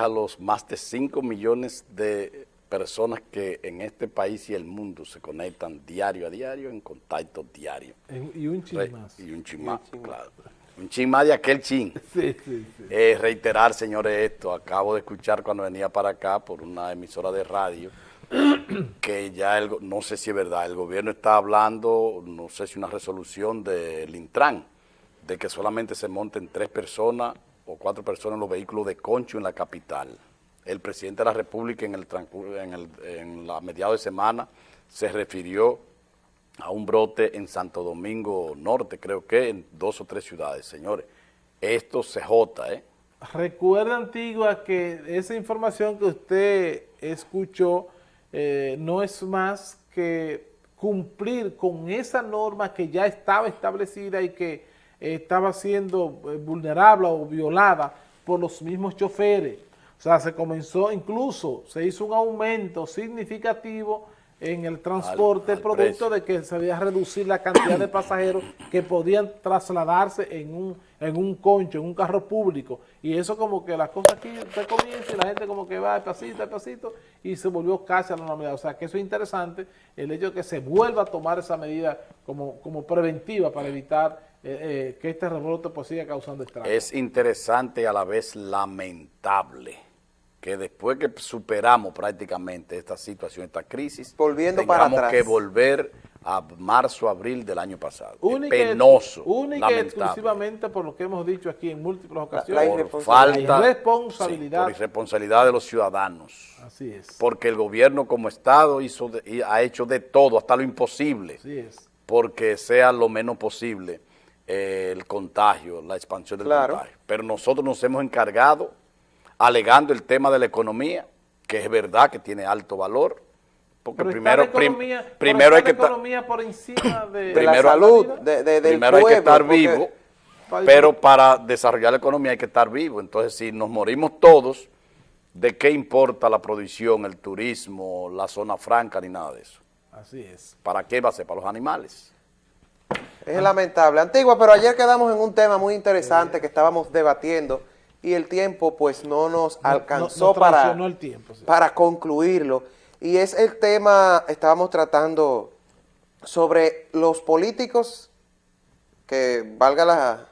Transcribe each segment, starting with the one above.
a los más de 5 millones de personas que en este país y el mundo se conectan diario a diario en contacto diario. y un chin más. Y un chin más, claro. Un chin más de aquel chin. Sí, sí, sí. Eh, reiterar, señores, esto. Acabo de escuchar cuando venía para acá por una emisora de radio que ya, el, no sé si es verdad, el gobierno está hablando, no sé si una resolución del Intran, de que solamente se monten tres personas o cuatro personas en los vehículos de concho en la capital. El presidente de la República en, el, en, el, en la mediados de semana se refirió a un brote en Santo Domingo Norte, creo que en dos o tres ciudades, señores. Esto se jota, ¿eh? Recuerda, Antigua, que esa información que usted escuchó eh, no es más que cumplir con esa norma que ya estaba establecida y que estaba siendo eh, vulnerable o violada por los mismos choferes. O sea, se comenzó, incluso se hizo un aumento significativo en el transporte, producto de que se debía reducir la cantidad de pasajeros que podían trasladarse en un, en un concho, en un carro público. Y eso como que las cosas aquí se comienzan y la gente como que va de pasito, de pasito, y se volvió casi a la normalidad. O sea, que eso es interesante, el hecho de que se vuelva a tomar esa medida como, como preventiva para evitar eh, eh, que este rebrote pues siga causando estragos. Es interesante y a la vez lamentable que después que superamos prácticamente esta situación, esta crisis, Volviendo para atrás. que volver a marzo, abril del año pasado. Única, penoso, Única y exclusivamente por lo que hemos dicho aquí en múltiples ocasiones. por falta, la irresponsabilidad. por irresponsabilidad de los ciudadanos. Así es. Porque el gobierno como Estado hizo ha hecho de todo, hasta lo imposible. Así es. Porque sea lo menos posible el contagio, la expansión del contagio. Pero nosotros nos hemos encargado alegando el tema de la economía, que es verdad que tiene alto valor, porque primero, primero hay que economía por encima de, la salud, de, primero hay que estar vivo, pero para desarrollar la economía hay que estar vivo. Entonces, si nos morimos todos, ¿de qué importa la producción, el turismo, la zona franca, ni nada de eso? Así es. ¿Para qué va a ser? Para los animales. Es lamentable. Antigua, pero ayer quedamos en un tema muy interesante que estábamos debatiendo, y el tiempo pues no nos alcanzó para, el tiempo, para concluirlo. Y es el tema, estábamos tratando sobre los políticos, que valga la,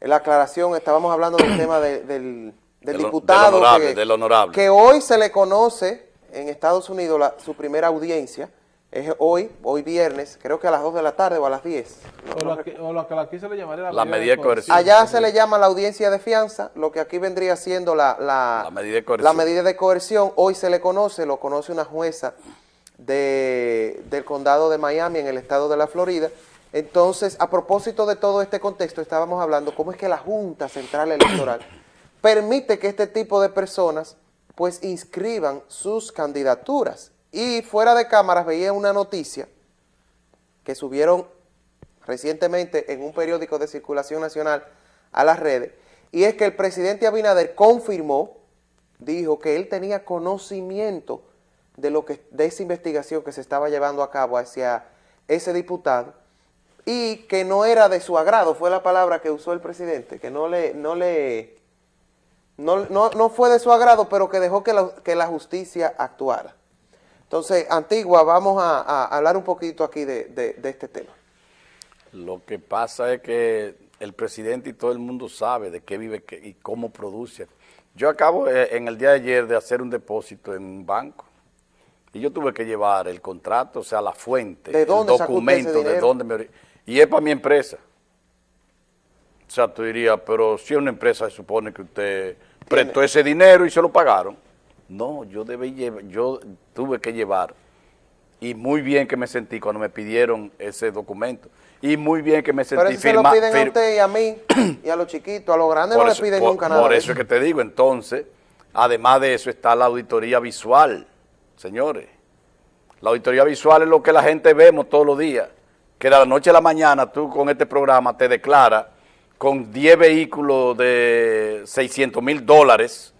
la aclaración, estábamos hablando del tema del, diputado honorable, que, hoy se le conoce en Estados Unidos su primera audiencia, es hoy, hoy viernes, creo que a las 2 de la tarde o a las 10. o, lo que, aquí se le llamaría la, medida de coerción. Allá se le llama la audiencia de fianza, lo que aquí vendría siendo la, la, medida, de coerción. la medida de coerción. Hoy se le conoce, lo conoce una jueza de, del condado de Miami en el estado de la Florida. Entonces, a propósito de todo este contexto, estábamos hablando cómo es que la Junta Central Electoral permite que este tipo de personas pues inscriban sus candidaturas y fuera de cámaras veía una noticia que subieron recientemente en un periódico de circulación nacional a las redes, y es que el presidente Abinader confirmó, dijo que él tenía conocimiento de, lo que, de esa investigación que se estaba llevando a cabo hacia ese diputado, y que no era de su agrado, fue la palabra que usó el presidente, que no le, no le, no, no, fue de su agrado, pero que dejó que que la justicia actuara. Entonces, Antigua, vamos a, hablar un poquito aquí de, este tema. Lo que pasa es que el presidente y todo el mundo sabe de qué vive y cómo produce. Yo acabo eh, en el día de ayer de hacer un depósito en un banco y yo tuve que llevar el contrato, o sea, la fuente, ¿De dónde el documento, de dónde me... Y es para mi empresa. O sea, tú dirías, pero si es una empresa se supone que usted prestó ese dinero y se lo pagaron. No, yo, debí yo tuve que llevar, y muy bien que me sentí cuando me pidieron ese documento, y muy bien que me sentí Pero se lo piden a usted y a mí, y a los chiquitos, a los grandes no le piden nunca nada. Por eso es que te digo, entonces, además de eso está la auditoría visual, señores. La auditoría visual es lo que la gente vemos todos los días, que de la noche a la mañana tú con este programa te declaras con 10 vehículos de 600 mil dólares,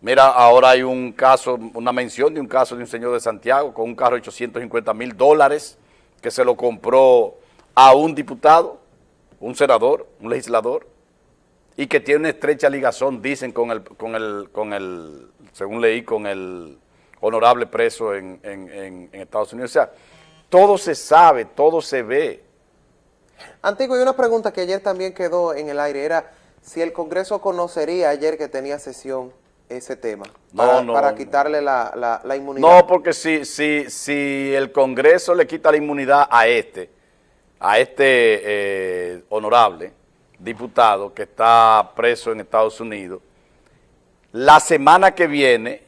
Mira, ahora hay un caso, una mención de un caso de un señor de Santiago con un carro de 850 mil dólares que se lo compró a un diputado, un senador, un legislador. y que tiene una estrecha ligazón, dicen, con el, con el, con el según leí, con el honorable preso en, en, en Estados Unidos. O sea, todo se sabe, todo se ve. Antiguo, y una pregunta que ayer también quedó en el aire, era si el Congreso conocería ayer que tenía sesión ese tema, para, para quitarle la, la, inmunidad. No, porque si, si, si el Congreso le quita la inmunidad a este, a este eh, honorable diputado que está preso en Estados Unidos, la semana que viene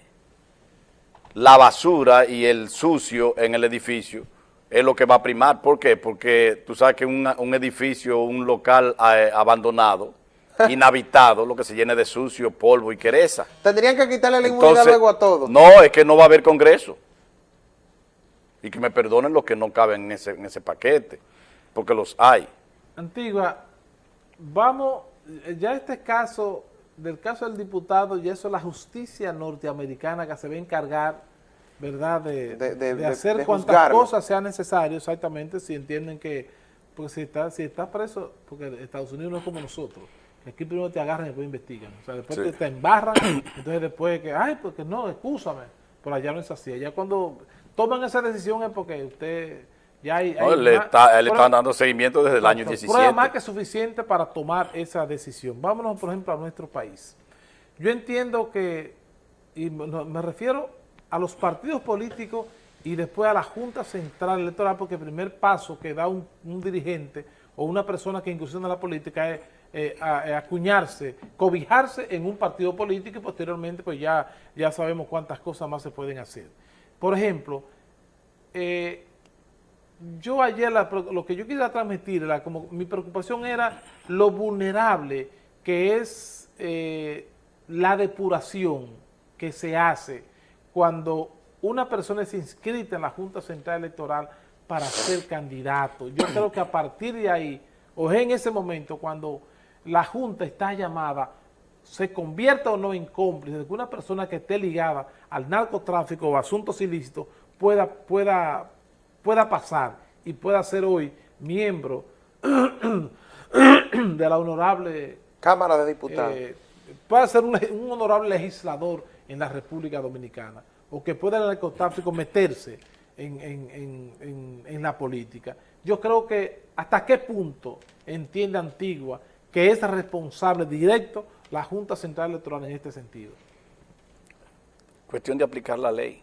la basura y el sucio en el edificio es lo que va a primar. ¿Por qué? Porque tú sabes que un edificio, un local eh, abandonado, inhabitado, lo que se llene de sucio, polvo y quereza. Tendrían que quitarle la inmunidad luego a todos. No, es que no va a haber congreso. Y que me perdonen los que no caben en ese, en ese paquete, porque los hay. Antigua, vamos, ya este caso, del caso del diputado, ya eso es la justicia norteamericana que se va a encargar, ¿verdad?, de, hacer cuantas cosas sean necesarias, exactamente, si entienden que, porque si está, si está preso, porque Estados Unidos no es como nosotros, aquí primero te agarran y después investigan, o sea, después te, embarran, entonces después que, ay, porque no, excúsame, pero allá no es así, allá cuando toman esa decisión es porque usted ya hay, le, están dando seguimiento desde el año 17. Prueba más que suficiente para tomar esa decisión. Vámonos, por ejemplo, a nuestro país. Yo entiendo que, y me refiero a los partidos políticos y después a la Junta Central Electoral, porque el primer paso que da un, dirigente o una persona que incursiona en la política es eh, eh, acuñarse, cobijarse en un partido político y posteriormente pues ya, ya sabemos cuántas cosas más se pueden hacer. Por ejemplo, eh, yo ayer lo que yo quería transmitir, como mi preocupación era lo vulnerable que es la depuración que se hace cuando una persona es inscrita en la Junta Central Electoral para ser candidato. Yo creo que a partir de ahí, o en ese momento, cuando la Junta está llamada, se convierta o no en cómplice de que una persona que esté ligada al narcotráfico o asuntos ilícitos pueda, pueda pueda pasar y pueda ser hoy miembro de la honorable... Cámara de Diputados. Eh, pueda ser un, honorable legislador en la República Dominicana o que pueda el narcotráfico meterse en, en, la política. Yo creo que hasta qué punto entiende Antigua que es responsable directo la Junta Central Electoral en este sentido. Cuestión de aplicar la ley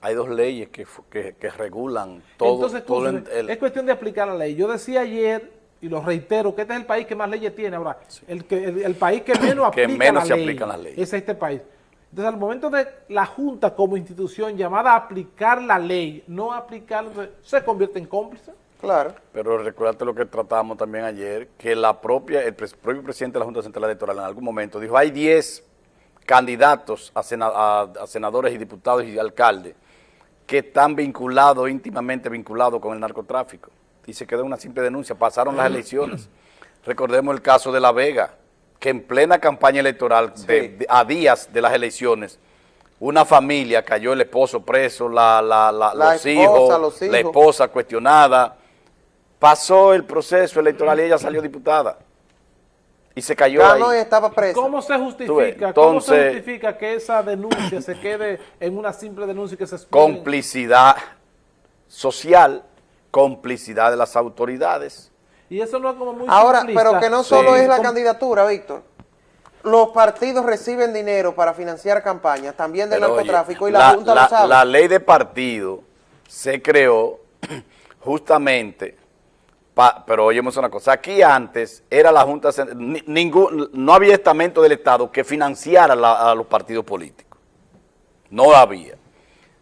hay dos leyes que, que, regulan todo. Entonces, es cuestión de aplicar la ley. Yo decía ayer, y lo reitero, que este es el país que más leyes tiene ahora. El, que, el, país que menos, aplica, menos la ley, las leyes. es este país. Entonces, al momento de la Junta como institución llamada a aplicar la ley, no aplicar, se convierte en cómplice. Claro. Pero recuérdate lo que tratábamos también ayer, que la propia, el propio presidente de la Junta Central Electoral en algún momento dijo, hay 10 candidatos a, a senadores y diputados y alcaldes que están vinculados, íntimamente vinculados con el narcotráfico. Y se quedó una simple denuncia, pasaron las elecciones. Recordemos el caso de La Vega, que en plena campaña electoral, a días de las elecciones, una familia cayó el esposo preso, la, la, la, los, hijos, los hijos, la esposa cuestionada. Pasó el proceso electoral y ella salió diputada y se cayó ahí. estaba preso. ¿Cómo se justifica? ¿Cómo se justifica que esa denuncia se quede en una simple denuncia y que se Complicidad social, complicidad de las autoridades. Y eso no es como muy Ahora, pero que no solo es la candidatura, Víctor. Los partidos reciben dinero para financiar campañas, también del narcotráfico, y la, Junta lo sabe. La ley de partido se creó justamente pero oyemos una cosa, aquí antes era la Junta, ningún, no había estamento del Estado que financiara a los partidos políticos. No había.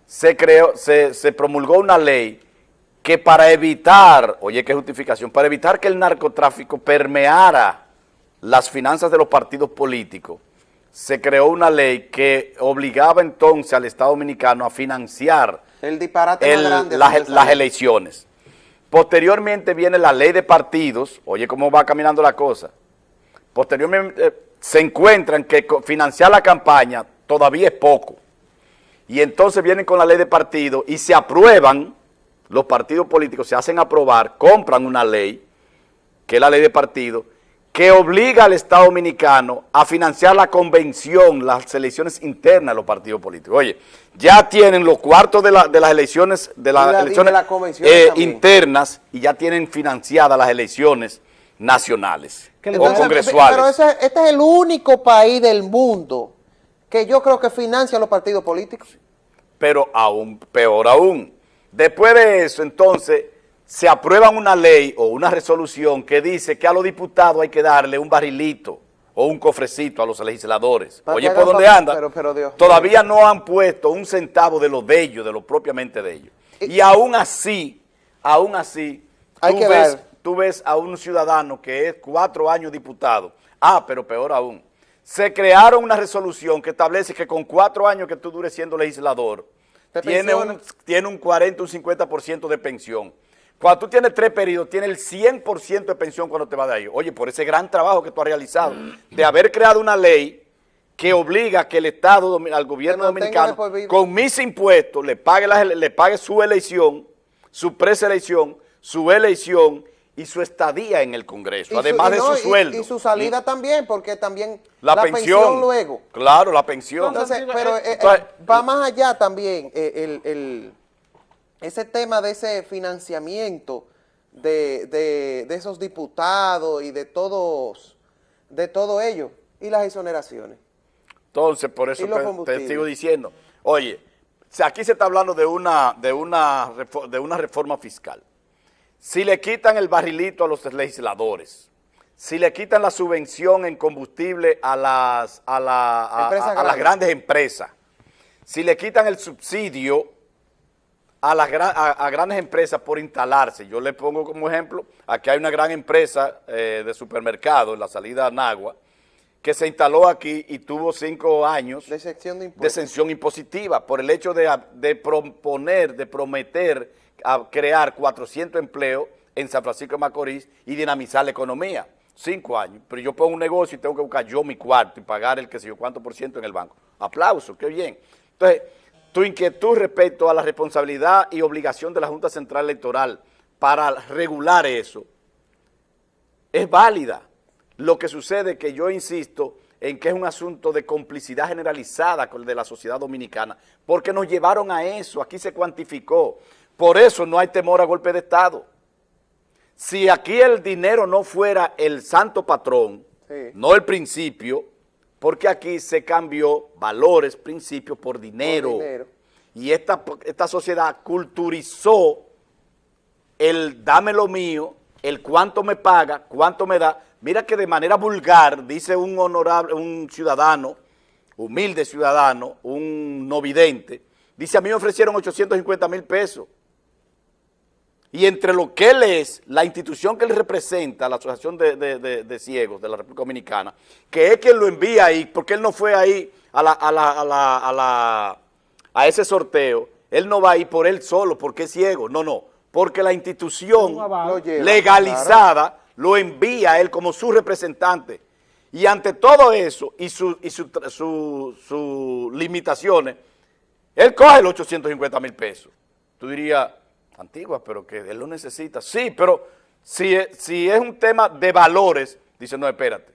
Se creó, se, se promulgó una ley que para evitar, oye qué justificación, para evitar que el narcotráfico permeara las finanzas de los partidos políticos, se creó una ley que obligaba entonces al Estado Dominicano a financiar el disparate las elecciones. Posteriormente viene la ley de partidos, oye cómo va caminando la cosa. Posteriormente eh, se encuentran que financiar la campaña todavía es poco. Y entonces vienen con la ley de partidos y se aprueban, los partidos políticos se hacen aprobar, compran una ley, que es la ley de partidos, que obliga al Estado Dominicano a financiar la convención, las elecciones internas de los partidos políticos. Oye, ya tienen los cuartos de, la, de las elecciones, de las la- de elecciones la eh, internas y ya tienen financiadas las elecciones nacionales Que o Entonces, congresuales. Pero ese- este es el único país del mundo que yo creo que financia los partidos políticos. pero aún peor aún. Después de eso, entonces, se aprueba una ley o una resolución que dice que a los diputados hay que darle un barrilito o un cofrecito a los legisladores. Oye, ¿por dónde anda? pero- pero Dios Todavía no han puesto un centavo de lo de ellos, de lo propiamente de ellos. Y aún así, aún así, Hay tú, que ves, dar. tú ves a un ciudadano que es cuatro años diputado. Ah, pero peor aún. Se crearon una resolución que establece que con cuatro años que tú dures siendo legislador, tiene un, tiene un 40, un 50% de pensión. Cuando tú tienes tres periodos, tienes el 100% de pensión cuando te vas de ahí. Oye, por ese gran trabajo que tú has realizado, de haber creado una ley que obliga a que el Estado, al gobierno dominicano, con mis impuestos, le pague, le pague su elección, su preselección, su elección y su estadía en el Congreso, Y su- además y de no, su sueldo. Y, su salida también, porque también la, pensión, luego. Claro, la pensión. Entonces, Entonces, pero eh, eh, Entonces- va más allá también eh, el, el- ese tema de ese financiamiento de, de- de esos diputados y de todos, de todo ello, y las exoneraciones. Entonces, por eso te- te, sigo diciendo, oye, aquí se está hablando de una, de, una, de una reforma fiscal. Si le quitan el barrilito a los legisladores, si le quitan la subvención en combustible a las, a la- a- Empresas a- a las grandes. empresas, si le quitan el subsidio a las a, grandes empresas por instalarse. Yo le pongo como ejemplo, aquí hay una gran empresa eh, de supermercado en la salida a Nagua, que se instaló aquí y tuvo cinco años De exención impositiva por el hecho de, de proponer, de prometer a crear 400 empleos en San Francisco de Macorís y dinamizar la economía. Cinco años. Pero yo pongo un negocio y tengo que buscar yo mi cuarto y pagar el que sé yo cuánto por ciento en el banco. Aplauso, qué bien. Entonces, tu inquietud respecto a la responsabilidad y obligación de la Junta Central Electoral para regular eso es válida. Lo que sucede es que yo insisto en que es un asunto de complicidad generalizada con el de la sociedad dominicana, porque nos llevaron a eso, aquí se cuantificó. Por eso no hay temor a golpe de Estado. Si aquí el dinero no fuera el santo patrón, Sí. no el principio, porque aquí se cambió valores, principios por dinero. dinero. Y esta, esta sociedad culturizó el dame lo mío, el cuánto me paga, cuánto me da. Mira que de manera vulgar, dice un honorable, un ciudadano, humilde ciudadano, un no vidente, dice a mí me ofrecieron 850 mil pesos. Y entre lo que él es, la institución que él representa, la Asociación de, de- de- de Ciegos de la República Dominicana, que es quien lo envía ahí, porque él no fue ahí a, la, a, la- a la- a la- a ese sorteo, él no va ahí por él solo, porque es ciego, no, no, porque la institución legalizada lo envía a él como su representante. Y ante todo eso y sus y su, su- sus limitaciones, él coge los 850 mil pesos. Tú dirías, antigua, pero que él lo necesita. Sí, pero si, es- si es un tema de valores, dice, no, espérate.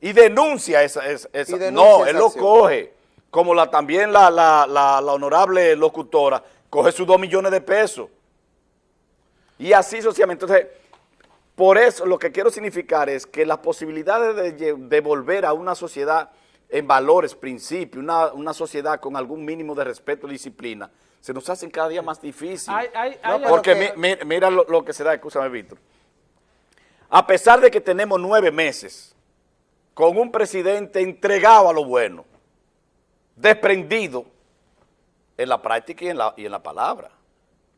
Y denuncia esa. esa- esa. Y denuncia No, esa él lo acción. coge. Como la, también la, la- la- la honorable locutora, coge sus dos millones de pesos. Y así socialmente. Entonces, por eso lo que quiero significar es que las posibilidades de, de volver a una sociedad en valores, principios, una, una sociedad con algún mínimo de respeto y disciplina, se nos hacen cada día más difíciles. Hay- hay- No, hay- pero Porque que- mi- mi- mira lo, lo que se da, escúchame, Víctor. A pesar de que tenemos nueve meses con un presidente entregado a lo bueno, desprendido en la práctica y en la, y en la palabra,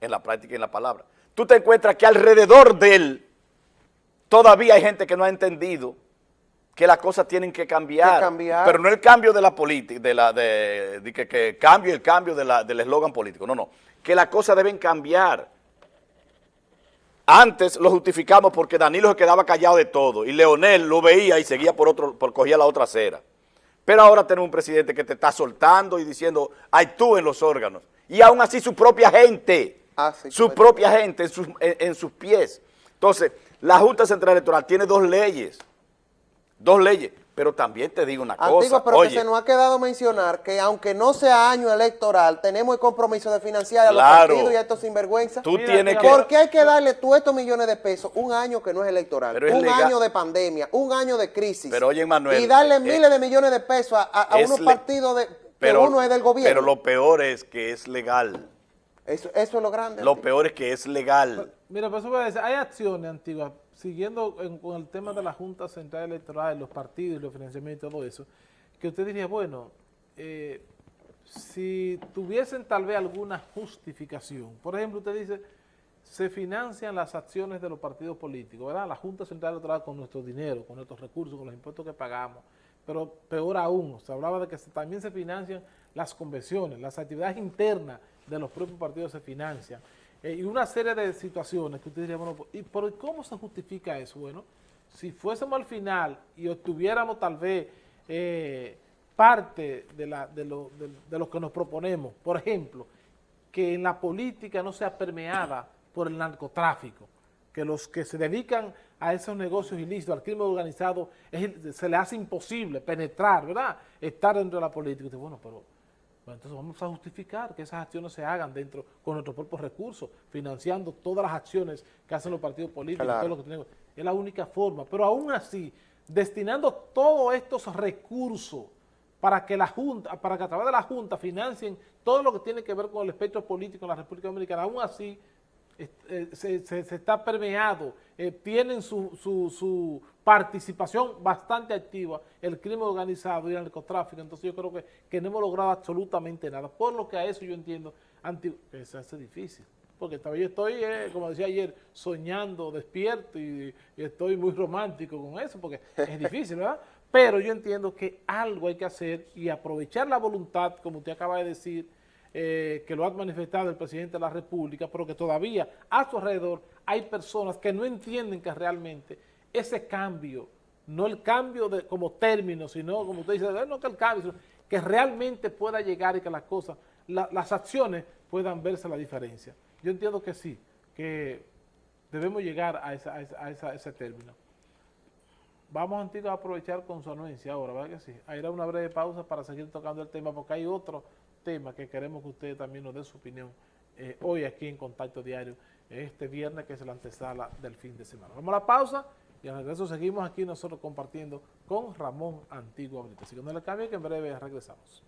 en la práctica y en la palabra. Tú te encuentras que alrededor de él todavía hay gente que no ha entendido que las cosas tienen que cambiar, Que cambiar. pero no el cambio de la política, de la de, de que, que cambio el cambio de la- del eslogan político, no, no, que las cosas deben cambiar. Antes lo justificamos porque Danilo se quedaba callado de todo y Leonel lo veía y seguía por otro, por cogía la otra acera. Pero ahora tenemos un presidente que te está soltando y diciendo, hay tú en los órganos. Y aún así su propia gente, Ah, sí, su propia gente en sus, en- en sus pies. Entonces, la Junta Central Electoral tiene dos leyes dos leyes, pero también te digo una Antigua, cosa, pero oye, que se nos ha quedado mencionar que aunque no sea año electoral, tenemos el compromiso de financiar a los partidos y a estos sinvergüenzas. tú Mira, tienes mira, que... ¿Por qué hay que darle todos estos millones de pesos un año que no es electoral? Pero es un legal. año de pandemia, un año de crisis. Pero oye, Manuel, Y darle eh, miles de millones de pesos a, a- a es unos le- partidos de, pero, que uno es del gobierno. Pero lo peor es que es legal. eso, eso es lo grande. Lo peor es que es legal. Mira, por eso voy a decir, hay acciones antiguas, siguiendo en- con el tema de la Junta Central Electoral, los partidos, los financiamientos y todo eso, que usted diría, bueno, eh, si tuviesen tal vez alguna justificación, por ejemplo, usted dice, se financian las acciones de los partidos políticos, ¿verdad? La Junta Central Electoral con nuestro dinero, con nuestros recursos, con los impuestos que pagamos, pero peor aún, se hablaba de que también se financian las convenciones, las actividades internas de los propios partidos se financian, eh, y una serie de situaciones que usted diría, bueno, ¿y por cómo se justifica eso? Bueno, si fuésemos al final y obtuviéramos tal vez eh, parte de, la, de, lo, de, de lo que nos proponemos, por ejemplo, que en la política no sea permeada por el narcotráfico, que los que se dedican a esos negocios ilícitos, al crimen organizado, se le hace imposible penetrar, ¿verdad? Estar dentro de la política. Bueno, pero bueno, entonces vamos a justificar que esas acciones se hagan dentro con nuestros propios recursos, financiando todas las acciones que hacen los partidos políticos, Claro. todo lo que tenemos. Es la única forma. Pero aún así, destinando todos estos recursos para que la Junta, para que a través de la Junta financien todo lo que tiene que ver con el espectro político en la República Dominicana, aún así eh, se, se- se está permeado, eh, tienen su, su- su participación bastante activa el crimen organizado y el narcotráfico, entonces yo creo que, que no hemos logrado absolutamente nada, por lo que a eso yo entiendo anti- que se hace difícil, porque todavía estoy, eh, como decía ayer, soñando despierto y, y estoy muy romántico con eso, porque es difícil, ¿verdad? Pero yo entiendo que algo hay que hacer y aprovechar la voluntad, como usted acaba de decir, eh, que lo ha manifestado el presidente de la República, pero que todavía a su alrededor hay personas que no entienden que realmente ese cambio, no el cambio de, como término, sino como usted dice, "Eh, no que el cambio, que realmente pueda llegar y que las cosas, la- las acciones puedan verse la diferencia. Yo entiendo que sí, que debemos llegar a, ese término. Vamos a aprovechar con su anuencia ahora, ¿verdad que sí? A ir a una breve pausa para seguir tocando el tema, porque hay otro tema que queremos que usted también nos dé su opinión eh, hoy aquí en Contacto Diario, este viernes que es la antesala del fin de semana. Vamos a la pausa y al regreso seguimos aquí nosotros compartiendo con Ramón Antigua Brito. Así que no le cambie que en breve regresamos.